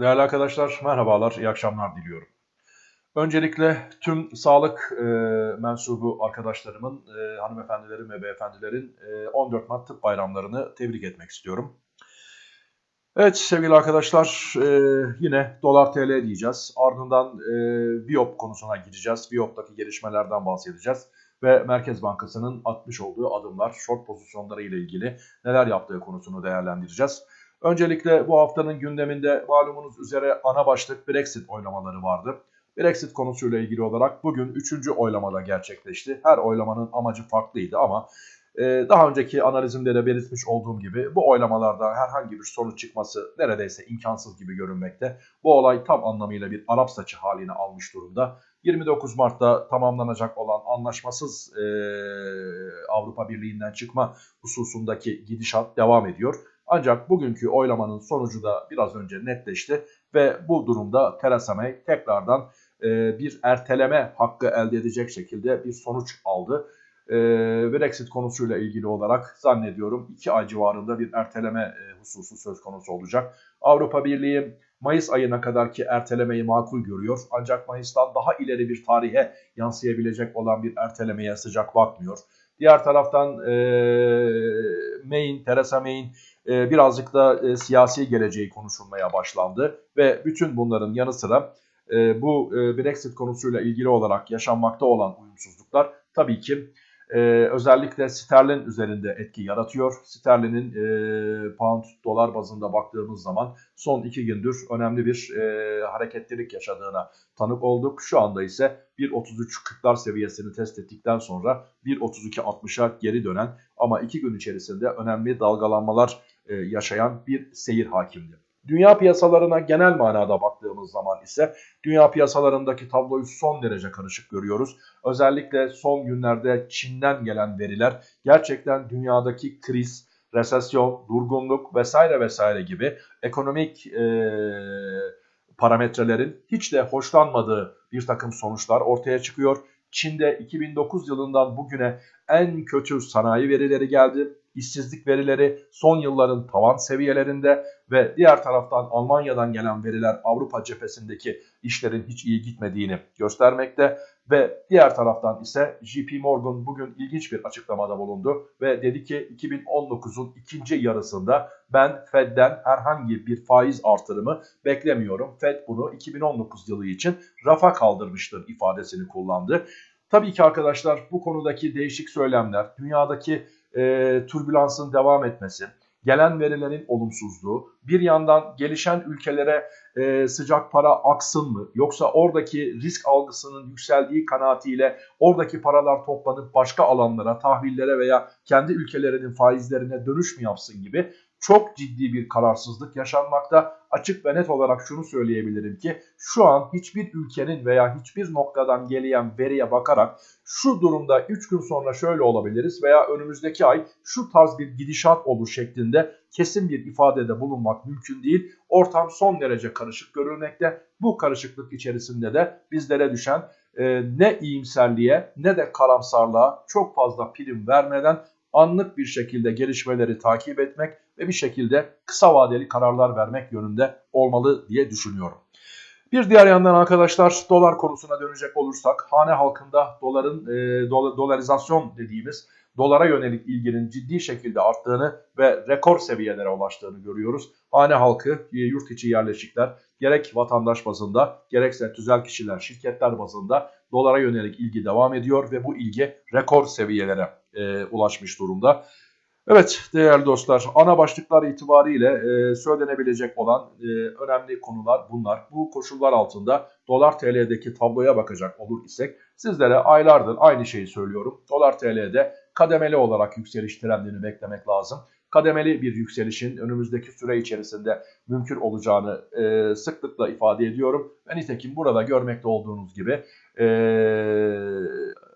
Değerli arkadaşlar, merhabalar, iyi akşamlar diliyorum. Öncelikle tüm sağlık e, mensubu arkadaşlarımın, e, hanımefendilerin ve beyefendilerin e, 14 Mart tıp bayramlarını tebrik etmek istiyorum. Evet sevgili arkadaşlar, e, yine dolar TL diyeceğiz. Ardından e, Viyop konusuna gireceğiz. Viyop'taki gelişmelerden bahsedeceğiz. Ve Merkez Bankası'nın atmış olduğu adımlar, short pozisyonları ile ilgili neler yaptığı konusunu değerlendireceğiz. Öncelikle bu haftanın gündeminde malumunuz üzere ana başlık Brexit oylamaları vardı. Brexit konusuyla ilgili olarak bugün 3. oylamada gerçekleşti. Her oylamanın amacı farklıydı ama e, daha önceki analizimde de belirtmiş olduğum gibi bu oylamalarda herhangi bir sonuç çıkması neredeyse imkansız gibi görünmekte. Bu olay tam anlamıyla bir Arap saçı haline almış durumda. 29 Mart'ta tamamlanacak olan anlaşmasız e, Avrupa Birliği'nden çıkma hususundaki gidişat devam ediyor. Ancak bugünkü oylamanın sonucu da biraz önce netleşti ve bu durumda Theresa May tekrardan e, bir erteleme hakkı elde edecek şekilde bir sonuç aldı. E, Brexit konusuyla ilgili olarak zannediyorum 2 ay civarında bir erteleme e, hususu söz konusu olacak. Avrupa Birliği Mayıs ayına kadar ki ertelemeyi makul görüyor. Ancak Mayıs'tan daha ileri bir tarihe yansıyabilecek olan bir ertelemeye sıcak bakmıyor. Diğer taraftan e, May'in, Theresa May'in e, birazcık da e, siyasi geleceği konuşulmaya başlandı. Ve bütün bunların yanı sıra e, bu e, Brexit konusuyla ilgili olarak yaşanmakta olan uyumsuzluklar tabii ki e, özellikle sterlin üzerinde etki yaratıyor. Sterlinin e, pound dolar bazında baktığımız zaman son iki gündür önemli bir e, hareketlilik yaşadığına tanık olduk. Şu anda ise 1.33.40'lar seviyesini test ettikten sonra 1.32.60'a geri dönen ama iki gün içerisinde önemli dalgalanmalar e, yaşayan bir seyir hakimdi. Dünya piyasalarına genel manada baktığımız zaman ise dünya piyasalarındaki tabloyu son derece karışık görüyoruz. Özellikle son günlerde Çin'den gelen veriler gerçekten dünyadaki kriz, resesyon, durgunluk vesaire vesaire gibi ekonomik e, parametrelerin hiç de hoşlanmadığı bir takım sonuçlar ortaya çıkıyor. Çin'de 2009 yılından bugüne en kötü sanayi verileri geldi işsizlik verileri son yılların tavan seviyelerinde ve diğer taraftan Almanya'dan gelen veriler Avrupa cephesindeki işlerin hiç iyi gitmediğini göstermekte ve diğer taraftan ise JP Morgan bugün ilginç bir açıklamada bulundu ve dedi ki 2019'un ikinci yarısında ben Fed'den herhangi bir faiz artırımı beklemiyorum. Fed bunu 2019 yılı için rafa kaldırmıştır ifadesini kullandı. Tabii ki arkadaşlar bu konudaki değişik söylemler, dünyadaki e, türbülansın devam etmesi, gelen verilerin olumsuzluğu, bir yandan gelişen ülkelere e, sıcak para aksın mı yoksa oradaki risk algısının yükseldiği kanaatiyle oradaki paralar toplanıp başka alanlara, tahvillere veya kendi ülkelerinin faizlerine dönüş mü yapsın gibi çok ciddi bir kararsızlık yaşanmakta. Açık ve net olarak şunu söyleyebilirim ki şu an hiçbir ülkenin veya hiçbir noktadan gelen veriye bakarak şu durumda 3 gün sonra şöyle olabiliriz veya önümüzdeki ay şu tarz bir gidişat olur şeklinde kesin bir ifadede bulunmak mümkün değil. Ortam son derece karışık görülmekte. Bu karışıklık içerisinde de bizlere düşen e, ne iyimserliğe ne de karamsarlığa çok fazla prim vermeden anlık bir şekilde gelişmeleri takip etmek ve bir şekilde kısa vadeli kararlar vermek yönünde olmalı diye düşünüyorum. Bir diğer yandan arkadaşlar dolar konusuna dönecek olursak hane halkında doların e, dolarizasyon dediğimiz dolara yönelik ilginin ciddi şekilde arttığını ve rekor seviyelere ulaştığını görüyoruz. Hane halkı, e, yurt içi yerleşikler gerek vatandaş bazında gerekse tüzel kişiler, şirketler bazında dolara yönelik ilgi devam ediyor ve bu ilgi rekor seviyelere e, ulaşmış durumda. Evet değerli dostlar ana başlıklar itibariyle e, söylenebilecek olan e, önemli konular bunlar. Bu koşullar altında dolar TL'deki tabloya bakacak olur isek sizlere aylardır aynı şeyi söylüyorum. Dolar TL'de kademeli olarak yükseliş trendini beklemek lazım. Kademeli bir yükselişin önümüzdeki süre içerisinde mümkün olacağını e, sıklıkla ifade ediyorum. Ve nitekim burada görmekte olduğunuz gibi e,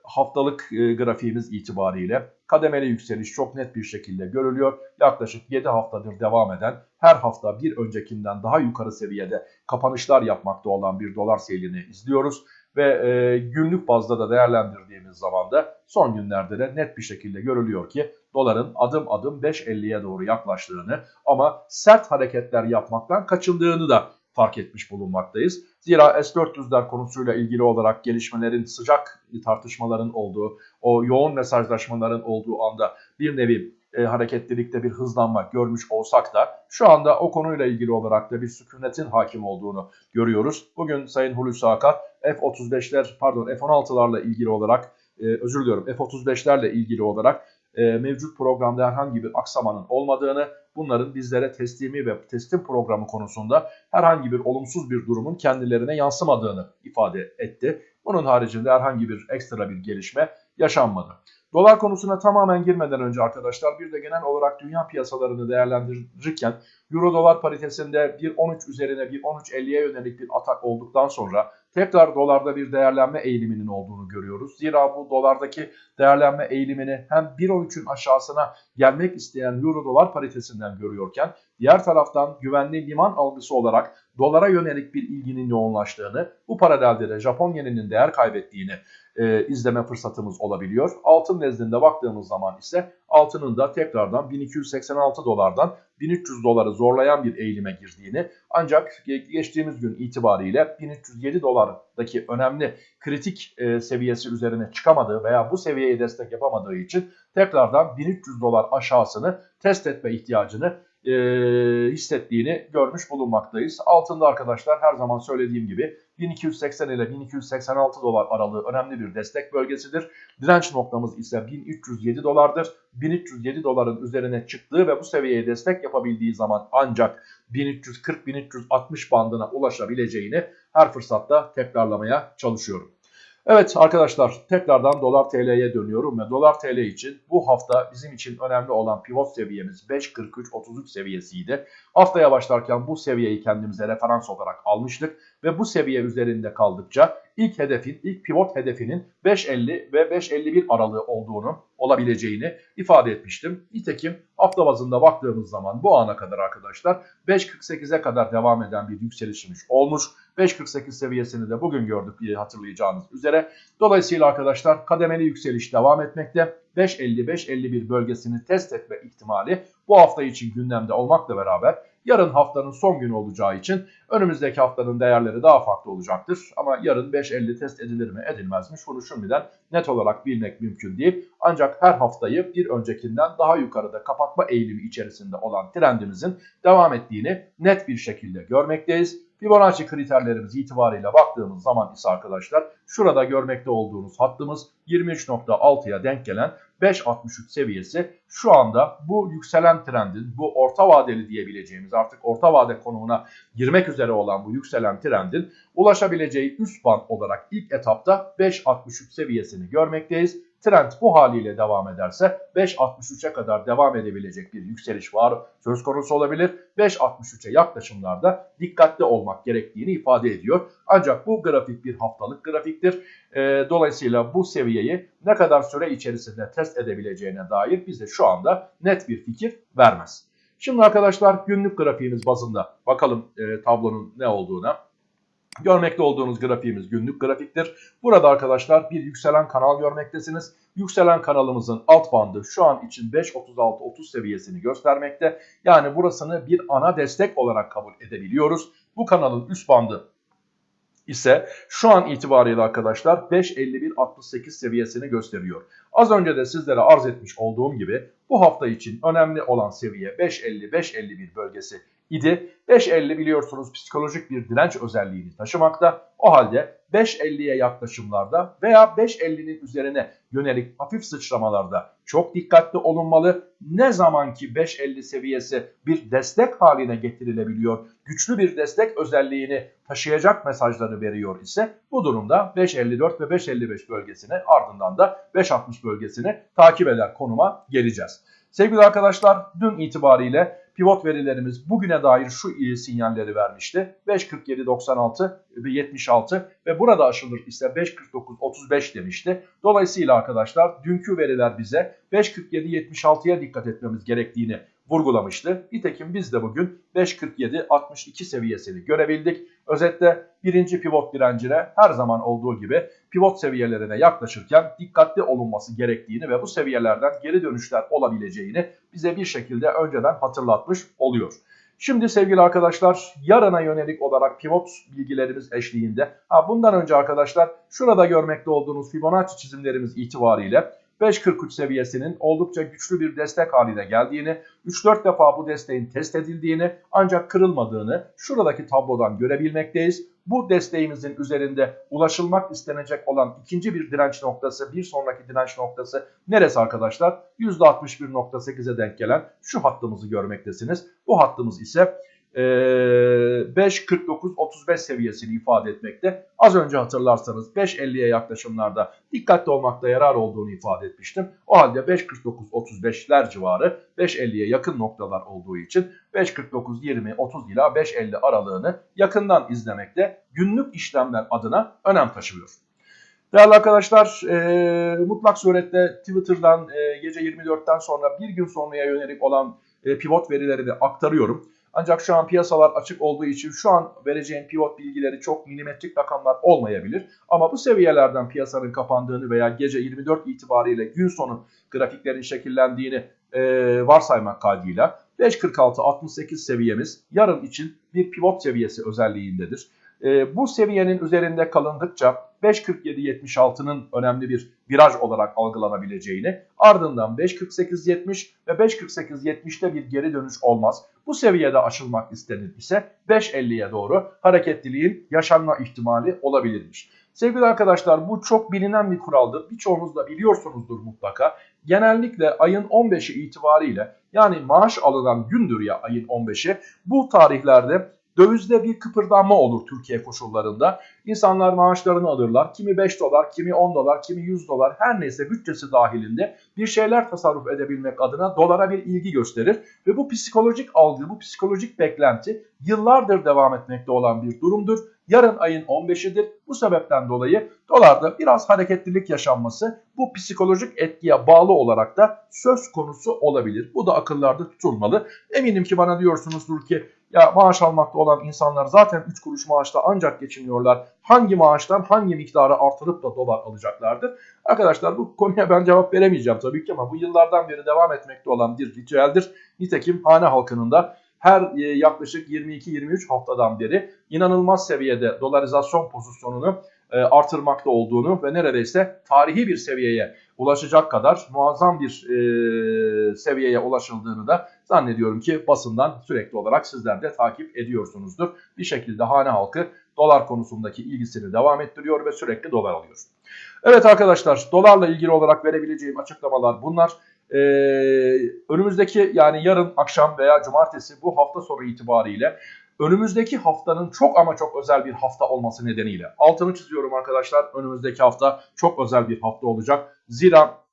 haftalık e, grafiğimiz itibariyle kademeli yükseliş çok net bir şekilde görülüyor. Yaklaşık 7 haftadır devam eden her hafta bir öncekinden daha yukarı seviyede kapanışlar yapmakta olan bir dolar seyrini izliyoruz. Ve e, günlük bazda da değerlendirdiğimiz zaman da son günlerde de net bir şekilde görülüyor ki doların adım adım 5.50'ye doğru yaklaştığını ama sert hareketler yapmaktan kaçındığını da fark etmiş bulunmaktayız. Zira S-400'ler konusuyla ilgili olarak gelişmelerin sıcak tartışmaların olduğu, o yoğun mesajlaşmaların olduğu anda bir nevi e, hareketlilikte bir hızlanma görmüş olsak da şu anda o konuyla ilgili olarak da bir sükunetin hakim olduğunu görüyoruz. Bugün Sayın Hulusi Akar F-35'ler pardon F-16'larla ilgili olarak e, özür diliyorum F-35'lerle ilgili olarak mevcut programda herhangi bir aksamanın olmadığını, bunların bizlere teslimi ve teslim programı konusunda herhangi bir olumsuz bir durumun kendilerine yansımadığını ifade etti. Bunun haricinde herhangi bir ekstra bir gelişme yaşanmadı. Dolar konusuna tamamen girmeden önce arkadaşlar bir de genel olarak dünya piyasalarını değerlendirirken Euro dolar paritesinde 1.13 üzerine 1.13.50'ye yönelik bir atak olduktan sonra tekrar dolarda bir değerlenme eğiliminin olduğunu görüyoruz. Zira bu dolardaki değerlenme eğilimini hem 1.13'ün aşağısına gelmek isteyen Euro dolar paritesinden görüyorken diğer taraftan güvenli liman algısı olarak dolara yönelik bir ilginin yoğunlaştığını, bu paralelde de Japon yeninin değer kaybettiğini e, izleme fırsatımız olabiliyor. Altın nezdinde baktığımız zaman ise altının da tekrardan 1286 dolardan 1300 doları zorlayan bir eğilime girdiğini ancak geçtiğimiz gün itibariyle 1307 dolardaki önemli kritik e, seviyesi üzerine çıkamadığı veya bu seviyeye destek yapamadığı için tekrardan 1300 dolar aşağısını test etme ihtiyacını e, hissettiğini görmüş bulunmaktayız. Altında arkadaşlar her zaman söylediğim gibi 1280 ile 1286 dolar aralığı önemli bir destek bölgesidir. Direnç noktamız ise 1307 dolardır. 1307 doların üzerine çıktığı ve bu seviyeye destek yapabildiği zaman ancak 1340-1360 bandına ulaşabileceğini her fırsatta tekrarlamaya çalışıyorum. Evet arkadaşlar tekrardan dolar TL'ye dönüyorum ve dolar TL için bu hafta bizim için önemli olan pivot seviyemiz 5.43.33 seviyesiydi. Haftaya başlarken bu seviyeyi kendimize referans olarak almıştık ve bu seviye üzerinde kaldıkça ilk hedefin, ilk pivot hedefinin 5.50 ve 5.51 aralığı olduğunu, olabileceğini ifade etmiştim. Nitekim hafta bazında baktığımız zaman bu ana kadar arkadaşlar 5.48'e kadar devam eden bir yükselişimiz olmuş. 5.48 seviyesini de bugün gördük hatırlayacağınız üzere. Dolayısıyla arkadaşlar kademeli yükseliş devam etmekte. 5.50-5.51 bölgesini test etme ihtimali bu hafta için gündemde olmakla beraber yarın haftanın son günü olacağı için önümüzdeki haftanın değerleri daha farklı olacaktır. Ama yarın 5.50 test edilir mi edilmez mi şunu şimdiden net olarak bilmek mümkün değil. Ancak her haftayı bir öncekinden daha yukarıda kapatma eğilimi içerisinde olan trendimizin devam ettiğini net bir şekilde görmekteyiz. Fibonacci kriterlerimiz itibariyle baktığımız zaman ise arkadaşlar şurada görmekte olduğunuz hattımız 23.6'ya denk gelen 5.63 seviyesi şu anda bu yükselen trendin bu orta vadeli diyebileceğimiz artık orta vade konumuna girmek üzere olan bu yükselen trendin ulaşabileceği üst band olarak ilk etapta 5.63 seviyesini görmekteyiz. Trend bu haliyle devam ederse 5.63'e kadar devam edebilecek bir yükseliş var söz konusu olabilir. 5.63'e yaklaşımlarda dikkatli olmak gerektiğini ifade ediyor. Ancak bu grafik bir haftalık grafiktir. E, dolayısıyla bu seviyeyi ne kadar süre içerisinde test edebileceğine dair bize şu anda net bir fikir vermez. Şimdi arkadaşlar günlük grafiğimiz bazında bakalım e, tablonun ne olduğuna. Görmekte olduğunuz grafiğimiz günlük grafiktir. Burada arkadaşlar bir yükselen kanal görmektesiniz. Yükselen kanalımızın alt bandı şu an için 5.36-30 seviyesini göstermekte. Yani burasını bir ana destek olarak kabul edebiliyoruz. Bu kanalın üst bandı ise şu an itibariyle arkadaşlar 5.51.68 seviyesini gösteriyor. Az önce de sizlere arz etmiş olduğum gibi bu hafta için önemli olan seviye 5.50-5.51 bölgesi idi. 5.50 biliyorsunuz psikolojik bir direnç özelliğini taşımakta. O halde 5.50'ye yaklaşımlarda veya 5.50'nin üzerine yönelik hafif sıçramalarda çok dikkatli olunmalı. Ne zaman ki 5.50 seviyesi bir destek haline getirilebiliyor, güçlü bir destek özelliğini taşıyacak mesajları veriyor ise bu durumda 5.54 ve 5.55 bölgesine ardından da 5.60 bölgesini takip eder konuma geleceğiz. Sevgili arkadaşlar dün itibariyle pivot verilerimiz bugüne dair şu sinyalleri vermişti. 5.47.96 ve 76 ve burada aşılır ise 5.49.35 demişti. Dolayısıyla arkadaşlar dünkü veriler bize 5.47.76'ya dikkat etmemiz gerektiğini vurgulamıştı. Nitekim biz de bugün 5.47-62 seviyesini görebildik. Özetle birinci pivot direncine her zaman olduğu gibi pivot seviyelerine yaklaşırken dikkatli olunması gerektiğini ve bu seviyelerden geri dönüşler olabileceğini bize bir şekilde önceden hatırlatmış oluyor. Şimdi sevgili arkadaşlar yarına yönelik olarak pivot bilgilerimiz eşliğinde. Ha, bundan önce arkadaşlar şurada görmekte olduğunuz Fibonacci çizimlerimiz itibariyle 5.43 seviyesinin oldukça güçlü bir destek haline geldiğini, 3-4 defa bu desteğin test edildiğini ancak kırılmadığını şuradaki tablodan görebilmekteyiz. Bu desteğimizin üzerinde ulaşılmak istenecek olan ikinci bir direnç noktası, bir sonraki direnç noktası neresi arkadaşlar? %61.8'e denk gelen şu hattımızı görmektesiniz. Bu hattımız ise 5.49-35 ee, seviyesini ifade etmekte. Az önce hatırlarsanız 5.50'ye yaklaşımlarda dikkatli olmakta yarar olduğunu ifade etmiştim. O halde 5.49-35'ler civarı 5.50'ye yakın noktalar olduğu için 5.49-20-30 ila 5.50 aralığını yakından izlemekte günlük işlemler adına önem taşıyor. Değerli arkadaşlar e, mutlak surette Twitter'dan e, gece 24'ten sonra bir gün sonraya yönelik olan e, pivot verileri de aktarıyorum. Ancak şu an piyasalar açık olduğu için şu an vereceğim pivot bilgileri çok milimetrik rakamlar olmayabilir. Ama bu seviyelerden piyasanın kapandığını veya gece 24 itibariyle gün sonu grafiklerin şekillendiğini e, varsaymak kaydıyla 5.46-68 seviyemiz yarın için bir pivot seviyesi özelliğindedir. E, bu seviyenin üzerinde kalındıkça 5.47.76'nın önemli bir viraj olarak algılanabileceğini ardından 5.48.70 ve 5.48.70'te bir geri dönüş olmaz. Bu seviyede aşılmak istenir ise 5.50'ye doğru hareketliliğin yaşanma ihtimali olabilirmiş. Sevgili arkadaşlar bu çok bilinen bir kuraldır. Birçoğunuz da biliyorsunuzdur mutlaka. Genellikle ayın 15'i itibariyle yani maaş alınan gündür ya ayın 15'i bu tarihlerde Dövizde bir kıpırdanma olur Türkiye koşullarında. İnsanlar maaşlarını alırlar. Kimi 5 dolar, kimi 10 dolar, kimi 100 dolar her neyse bütçesi dahilinde bir şeyler tasarruf edebilmek adına dolara bir ilgi gösterir. Ve bu psikolojik algı, bu psikolojik beklenti yıllardır devam etmekte olan bir durumdur. Yarın ayın 15'idir. Bu sebepten dolayı dolarda biraz hareketlilik yaşanması bu psikolojik etkiye bağlı olarak da söz konusu olabilir. Bu da akıllarda tutulmalı. Eminim ki bana diyorsunuzdur ki ya maaş almakta olan insanlar zaten 3 kuruş maaşla ancak geçiniyorlar. Hangi maaştan hangi miktarı artırıp da dolar alacaklardır? Arkadaşlar bu konuya ben cevap veremeyeceğim tabii ki ama bu yıllardan beri devam etmekte olan bir ritüeldir. Nitekim hane halkının da her e, yaklaşık 22-23 haftadan beri inanılmaz seviyede dolarizasyon pozisyonunu e, artırmakta olduğunu ve neredeyse tarihi bir seviyeye ulaşacak kadar muazzam bir e, seviyeye ulaşıldığını da zannediyorum ki basından sürekli olarak sizler de takip ediyorsunuzdur. Bir şekilde hane halkı dolar konusundaki ilgisini devam ettiriyor ve sürekli dolar alıyor. Evet arkadaşlar dolarla ilgili olarak verebileceğim açıklamalar bunlar. Ee, önümüzdeki yani yarın akşam veya cumartesi bu hafta sonu itibariyle önümüzdeki haftanın çok ama çok özel bir hafta olması nedeniyle altını çiziyorum arkadaşlar. Önümüzdeki hafta çok özel bir hafta olacak. Zira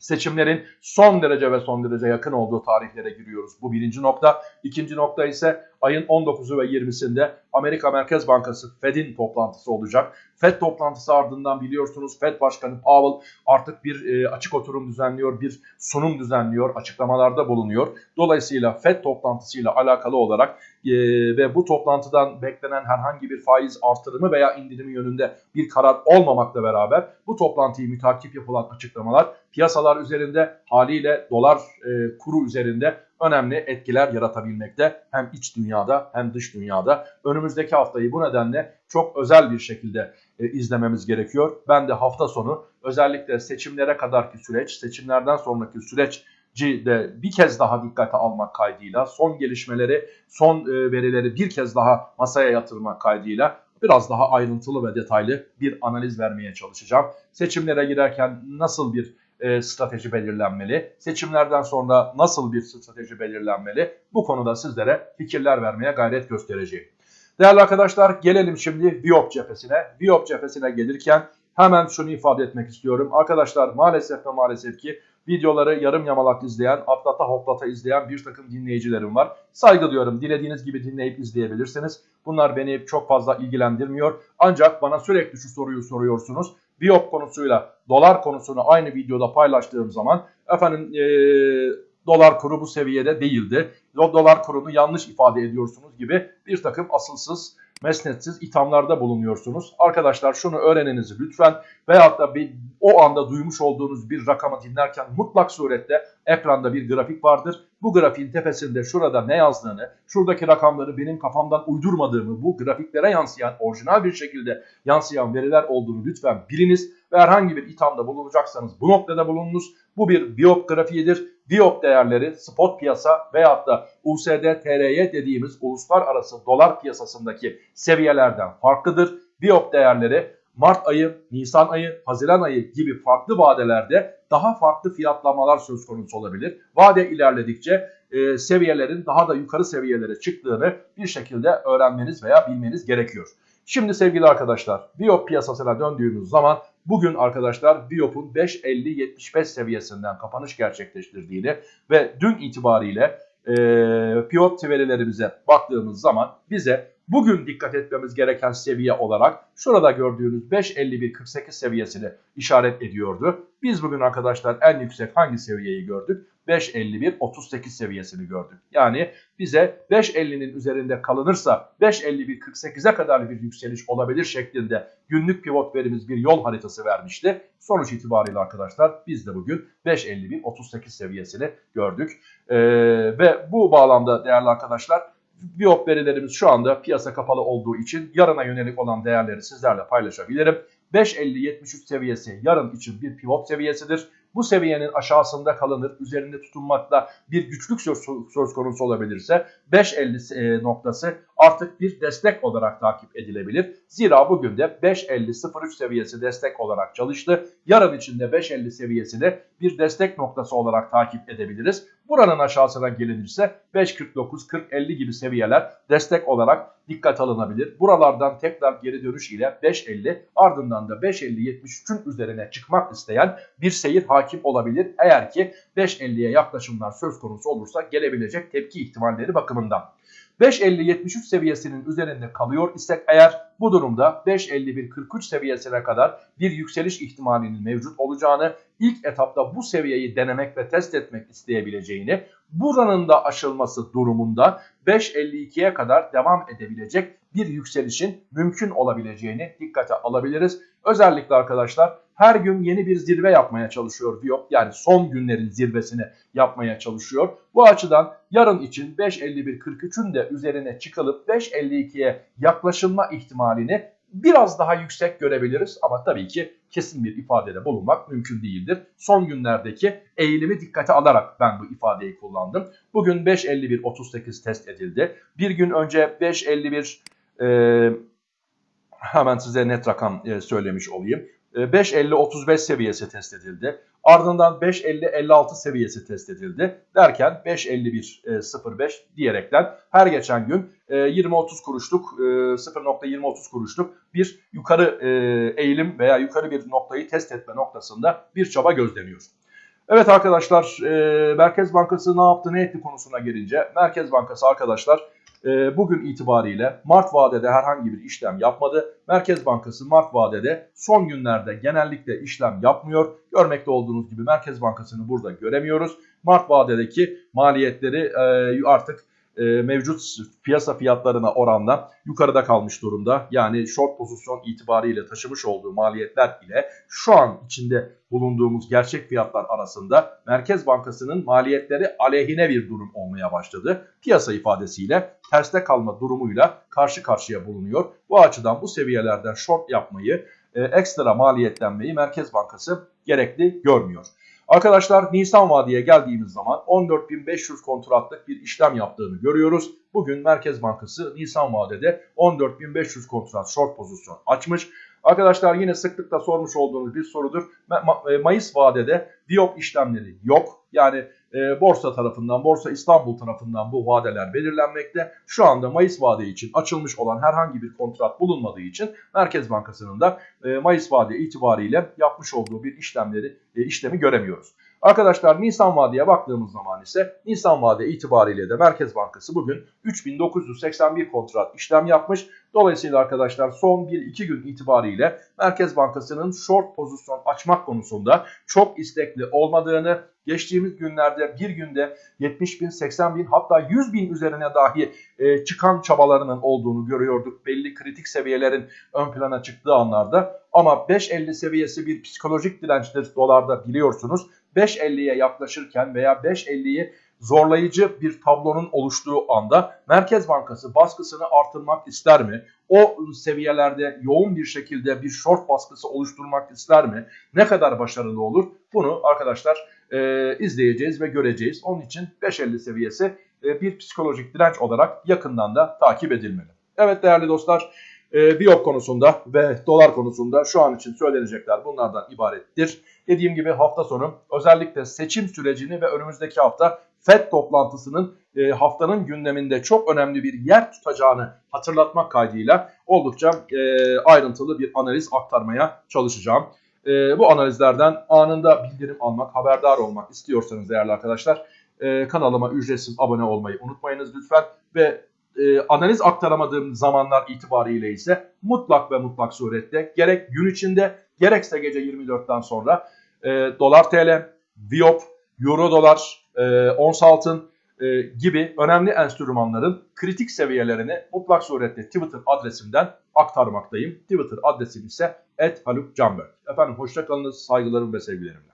seçimlerin son derece ve son derece yakın olduğu tarihlere giriyoruz. Bu birinci nokta. İkinci nokta ise ayın 19'u ve 20'sinde Amerika Merkez Bankası Fed'in toplantısı olacak. Fed toplantısı ardından biliyorsunuz Fed Başkanı Powell artık bir e, açık oturum düzenliyor, bir sunum düzenliyor, açıklamalarda bulunuyor. Dolayısıyla Fed toplantısıyla alakalı olarak e, ve bu toplantıdan beklenen herhangi bir faiz artırımı veya indirimi yönünde bir karar olmamakla beraber bu toplantıyı mütakip yapılan açıklamalar piyasalar üzerinde haliyle dolar e, kuru üzerinde önemli etkiler yaratabilmekte. Hem iç dünyada hem dış dünyada. Önümüzdeki haftayı bu nedenle çok özel bir şekilde e, izlememiz gerekiyor. Ben de hafta sonu özellikle seçimlere kadarki süreç, seçimlerden sonraki süreç de bir kez daha dikkate almak kaydıyla son gelişmeleri, son e, verileri bir kez daha masaya yatırmak kaydıyla biraz daha ayrıntılı ve detaylı bir analiz vermeye çalışacağım. Seçimlere girerken nasıl bir e, strateji belirlenmeli? Seçimlerden sonra nasıl bir strateji belirlenmeli? Bu konuda sizlere fikirler vermeye gayret göstereceğim. Değerli arkadaşlar gelelim şimdi Viop cephesine. Viop cephesine gelirken hemen şunu ifade etmek istiyorum. Arkadaşlar maalesef ve maalesef ki videoları yarım yamalak izleyen, atlata hoplata izleyen bir takım dinleyicilerim var. Saygı duyuyorum. Dilediğiniz gibi dinleyip izleyebilirsiniz. Bunlar beni çok fazla ilgilendirmiyor. Ancak bana sürekli şu soruyu soruyorsunuz. Biop konusuyla dolar konusunu aynı videoda paylaştığım zaman efendim e, dolar kuru bu seviyede değildi. O dolar kurunu yanlış ifade ediyorsunuz gibi bir takım asılsız mesnetsiz ithamlarda bulunuyorsunuz. Arkadaşlar şunu öğreniniz lütfen veyahut da bir, o anda duymuş olduğunuz bir rakamı dinlerken mutlak surette ekranda bir grafik vardır. Bu grafiğin tepesinde şurada ne yazdığını, şuradaki rakamları benim kafamdan uydurmadığımı, bu grafiklere yansıyan, orijinal bir şekilde yansıyan veriler olduğunu lütfen biliniz ve herhangi bir ithamda bulunacaksanız bu noktada bulununuz. Bu bir biyop grafiğidir. Biyop değerleri spot piyasa veyahut da USD TRY dediğimiz uluslararası dolar piyasasındaki seviyelerden farklıdır. Biyop değerleri Mart ayı, Nisan ayı, Haziran ayı gibi farklı vadelerde daha farklı fiyatlamalar söz konusu olabilir. Vade ilerledikçe e, seviyelerin daha da yukarı seviyelere çıktığını bir şekilde öğrenmeniz veya bilmeniz gerekiyor. Şimdi sevgili arkadaşlar Biop piyasasına döndüğümüz zaman bugün arkadaşlar Biop'un 5.50-75 seviyesinden kapanış gerçekleştirdiğini ve dün itibariyle e, pivot verilerimize baktığımız zaman bize bugün dikkat etmemiz gereken seviye olarak şurada gördüğünüz 5.51.48 seviyesini işaret ediyordu. Biz bugün arkadaşlar en yüksek hangi seviyeyi gördük? 5.51.38 seviyesini gördük. Yani bize 5.50'nin üzerinde kalınırsa 5.51.48'e kadar bir yükseliş olabilir şeklinde günlük pivot verimiz bir yol haritası vermişti. Sonuç itibariyle arkadaşlar biz de bugün 5.51.38 seviyesini gördük. Ee, ve bu bağlamda değerli arkadaşlar Biop verilerimiz şu anda piyasa kapalı olduğu için yarına yönelik olan değerleri sizlerle paylaşabilirim. 5.50-73 seviyesi yarın için bir pivot seviyesidir. Bu seviyenin aşağısında kalınır, üzerinde tutunmakta bir güçlük söz, söz konusu olabilirse 5.50 e, noktası artık bir destek olarak takip edilebilir. Zira bugün de 5.50-03 seviyesi destek olarak çalıştı. Yarın içinde 5.50 seviyesini bir destek noktası olarak takip edebiliriz. Buranın aşağısına gelinirse 5.49-40-50 gibi seviyeler destek olarak dikkat alınabilir. Buralardan tekrar geri dönüş ile 5.50 ardından da 5.50-73'ün üzerine çıkmak isteyen bir seyir hakim olabilir. Eğer ki 5.50'ye yaklaşımlar söz konusu olursa gelebilecek tepki ihtimalleri bakımından. 5.50-73 seviyesinin üzerinde kalıyor isek eğer bu durumda 5.51-43 seviyesine kadar bir yükseliş ihtimalinin mevcut olacağını, ilk etapta bu seviyeyi denemek ve test etmek isteyebileceğini, buranın da aşılması durumunda 5.52'ye kadar devam edebilecek bir yükselişin mümkün olabileceğini dikkate alabiliriz. Özellikle arkadaşlar her gün yeni bir zirve yapmaya çalışıyor Viyop. Yani son günlerin zirvesini yapmaya çalışıyor. Bu açıdan yarın için 5.51.43'ün de üzerine çıkılıp 5.52'ye yaklaşılma ihtimalini biraz daha yüksek görebiliriz ama tabii ki kesin bir ifadede bulunmak mümkün değildir. Son günlerdeki eğilimi dikkate alarak ben bu ifadeyi kullandım. Bugün 5.51.38 test edildi. Bir gün önce 5.51 e, hemen size net rakam söylemiş olayım. 5.50-35 seviyesi test edildi. Ardından 5.50-56 seviyesi test edildi. Derken 5.51-05 diyerekten her geçen gün 20-30 kuruşluk 0.20-30 kuruşluk bir yukarı eğilim veya yukarı bir noktayı test etme noktasında bir çaba gözleniyor. Evet arkadaşlar Merkez Bankası ne yaptı ne etti konusuna gelince Merkez Bankası arkadaşlar e, bugün itibariyle Mart vadede herhangi bir işlem yapmadı. Merkez Bankası Mart vadede son günlerde genellikle işlem yapmıyor. Görmekte olduğunuz gibi Merkez Bankası'nı burada göremiyoruz. Mart vadedeki maliyetleri e, artık e, mevcut piyasa fiyatlarına oranla yukarıda kalmış durumda. Yani short pozisyon itibariyle taşımış olduğu maliyetler ile şu an içinde bulunduğumuz gerçek fiyatlar arasında Merkez Bankası'nın maliyetleri aleyhine bir durum olmaya başladı. Piyasa ifadesiyle terste kalma durumuyla karşı karşıya bulunuyor. Bu açıdan bu seviyelerden short yapmayı, e, ekstra maliyetlenmeyi Merkez Bankası gerekli görmüyor. Arkadaşlar Nisan vadeye geldiğimiz zaman 14.500 kontratlık bir işlem yaptığını görüyoruz. Bugün Merkez Bankası Nisan vadede 14.500 kontrat short pozisyon açmış. Arkadaşlar yine sıklıkla sormuş olduğunuz bir sorudur. E, Mayıs vadede Diop işlemleri yok. Yani e, borsa tarafından, Borsa İstanbul tarafından bu vadeler belirlenmekte. Şu anda Mayıs vade için açılmış olan herhangi bir kontrat bulunmadığı için Merkez Bankası'nın da e, Mayıs vade itibariyle yapmış olduğu bir işlemleri e, işlemi göremiyoruz. Arkadaşlar Nisan vadeye baktığımız zaman ise Nisan vade itibariyle de Merkez Bankası bugün 3981 kontrat işlem yapmış. Dolayısıyla arkadaşlar son 1-2 gün itibariyle Merkez Bankası'nın short pozisyon açmak konusunda çok istekli olmadığını, geçtiğimiz günlerde bir günde 70 bin, 80 bin hatta 100 bin üzerine dahi e, çıkan çabalarının olduğunu görüyorduk. Belli kritik seviyelerin ön plana çıktığı anlarda ama 5.50 seviyesi bir psikolojik dirençtir dolarda biliyorsunuz. 5.50'ye yaklaşırken veya 5.50'yi zorlayıcı bir tablonun oluştuğu anda Merkez Bankası baskısını artırmak ister mi? O seviyelerde yoğun bir şekilde bir short baskısı oluşturmak ister mi? Ne kadar başarılı olur? Bunu arkadaşlar e, izleyeceğiz ve göreceğiz. Onun için 5.50 seviyesi e, bir psikolojik direnç olarak yakından da takip edilmeli. Evet değerli dostlar e, biyop konusunda ve dolar konusunda şu an için söylenecekler bunlardan ibarettir. Dediğim gibi hafta sonu özellikle seçim sürecini ve önümüzdeki hafta FED toplantısının e, haftanın gündeminde çok önemli bir yer tutacağını hatırlatmak kaydıyla oldukça e, ayrıntılı bir analiz aktarmaya çalışacağım. E, bu analizlerden anında bildirim almak, haberdar olmak istiyorsanız değerli arkadaşlar e, kanalıma ücretsiz abone olmayı unutmayınız lütfen ve e, analiz aktaramadığım zamanlar itibariyle ise mutlak ve mutlak surette gerek gün içinde gerekse gece 24'ten sonra e, dolar TL, Viop, Euro dolar, e, ons altın e, gibi önemli enstrümanların kritik seviyelerini mutlak surette Twitter adresimden aktarmaktayım. Twitter adresim ise @halukcanberk. Efendim hoşçakalınız, saygılarım ve sevgilerimle.